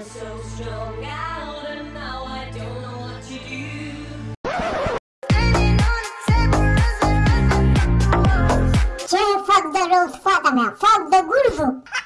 I'm so strung out and now I don't know what to do. Tiens, fuck the rules, fuck them out, fuck the gulfo.